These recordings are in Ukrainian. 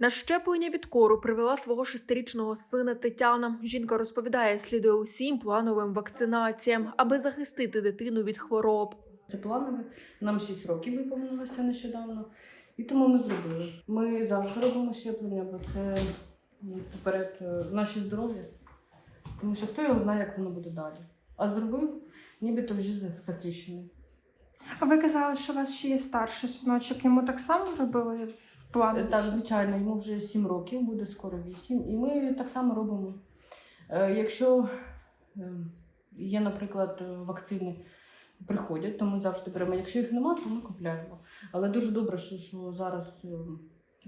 На щеплення від кору привела свого шестирічного сина Тетяна. Жінка розповідає, слідує усім плановим вакцинаціям, аби захистити дитину від хвороб. Це планове. Нам 6 років виповнилося нещодавно. І тому ми зробили. Ми завжди робимо щеплення, бо це ну, поперед е, наше здоров'я. Тому що хто його знає, як воно буде далі. А зробив, нібито вже за- захищений. А ви казали, що у вас ще є старший синочок, йому так само робили плані? Е, Так, звичайно, йому вже 7 років, буде скоро 8. І ми так само робимо. Е, Якщо е, є, наприклад, е, вакцини приходять, то ми завжди беремо. Якщо їх немає, то ми купляємо. Але дуже добре, що, що зараз е,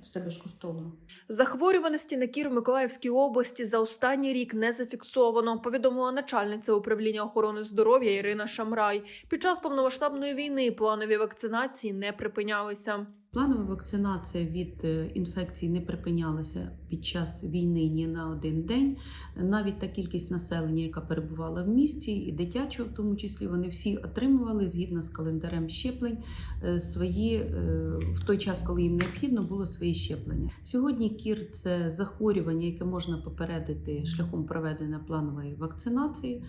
все безкоштовно. Захворюваності на кір в Миколаївській області за останній рік не зафіксовано. Повідомила начальниця управління охорони здоров'я Ірина Шамрай. Під час повномасштабної війни планові вакцинації не припинялися. Планова вакцинація від інфекцій не припинялася під час війни ні на один день. Навіть та кількість населення, яка перебувала в місті, і дитячого, в тому числі, вони всі отримували згідно з календарем щеплень е, свої е, в той час, коли їм необхідно було свої щеплення. Сьогодні кір це захворювання, яке можна попередити шляхом проведення планової вакцинації.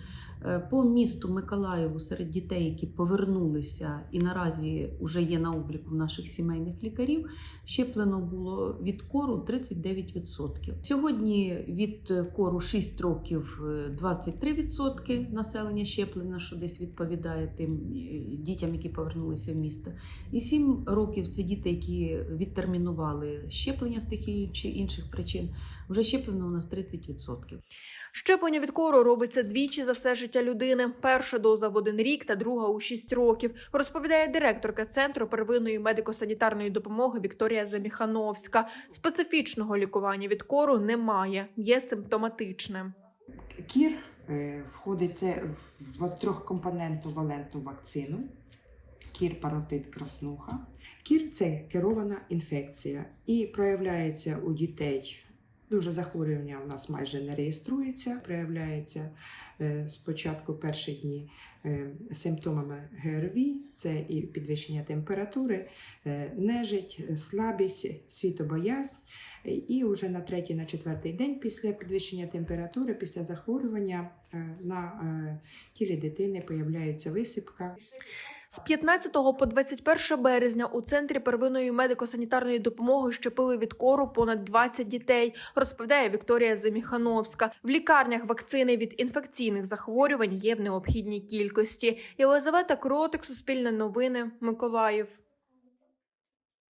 Е, По місту Миколаєву серед дітей, які повернулися і наразі вже є на обліку наших сімейних лікарів, щеплено було від кору 39%. Сьогодні від е, кору 6 років е, 23% населення щеплено, що десь відповідає тим е, дітям, які повернулися в місто. І 7 років це діти, які відтермінували щеплення з тих чи інших причин. Вже щеплено у нас 30%. Щеплення від кору робиться двічі за все життя людини. Перша доза в один рік та друга у шість років. Розповідає директорка центру первинної медико-санітарної допомоги Вікторія Заміхановська. Специфічного лікування від кору немає, є симптоматичним. Кір е, входить в трьохкомпонентну валентну вакцину. Кір паротит краснуха. Кір це керована інфекція і проявляється у дітей. Дуже захворювання у нас майже не реєструється, проявляється е, спочатку перші дні е, симптомами ГРВІ, це і підвищення температури, нежить, слабість, світобоязнь. І вже на третій, на четвертий день після підвищення температури, після захворювання е, на е, тілі дитини появляється висипка. З 15 по 21 березня у центрі первинної медико-санітарної допомоги щепили від кору понад 20 дітей, розповідає Вікторія Заміхановська. В лікарнях вакцини від інфекційних захворювань є в необхідній кількості. Єлизавета Кротик, Суспільне новини, Миколаїв.